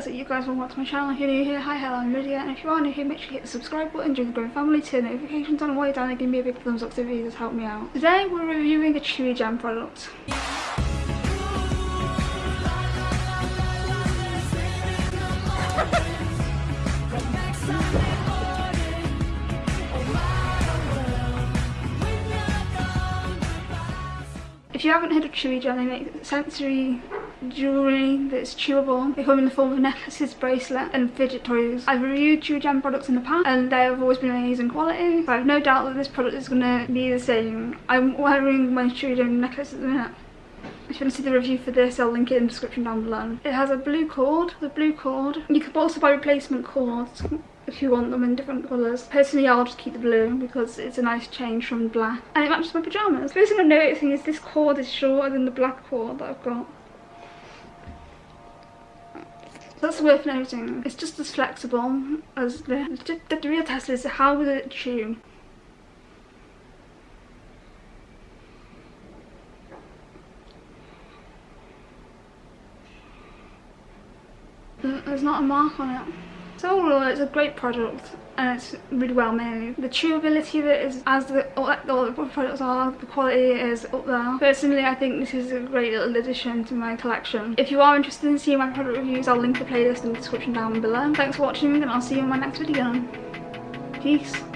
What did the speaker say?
says that you guys will watch my channel. You're new here, hi, hello, I'm Lydia. And if you are new here, make sure you hit the subscribe button, join the growing family, turn notifications on, while you're down and give me a big thumbs up to the videos, help me out. Today we're reviewing a Chewigem product. If you haven't heard of Chewigem, they make sensory jewellery that's chewable. They come in the form of necklaces, bracelet and fidget toys. I've reviewed Chewigem products in the past and they have always been amazing quality. So I have no doubt that this product is going to be the same. I'm wearing my Chewigem necklace at the minute. If you want to see the review for this, I'll link it in the description down below. It has a blue cord, the blue cord. You can also buy replacement cords if you want them in different colours. Personally, I'll just keep the blue because it's a nice change from black. And it matches my pyjamas. The First thing I'm noticing is this cord is shorter than the black cord that I've got. That's worth noting. It's just as flexible as the, the, the real test is how will it chew. There's not a mark on it. So overall it's a great product and it's really well made. The chewability of it is as the, all, all the products are, the quality is up there. Personally I think this is a great little addition to my collection. If you are interested in seeing my product reviews I'll link the playlist in the description down below. Thanks for watching and I'll see you in my next video. Peace.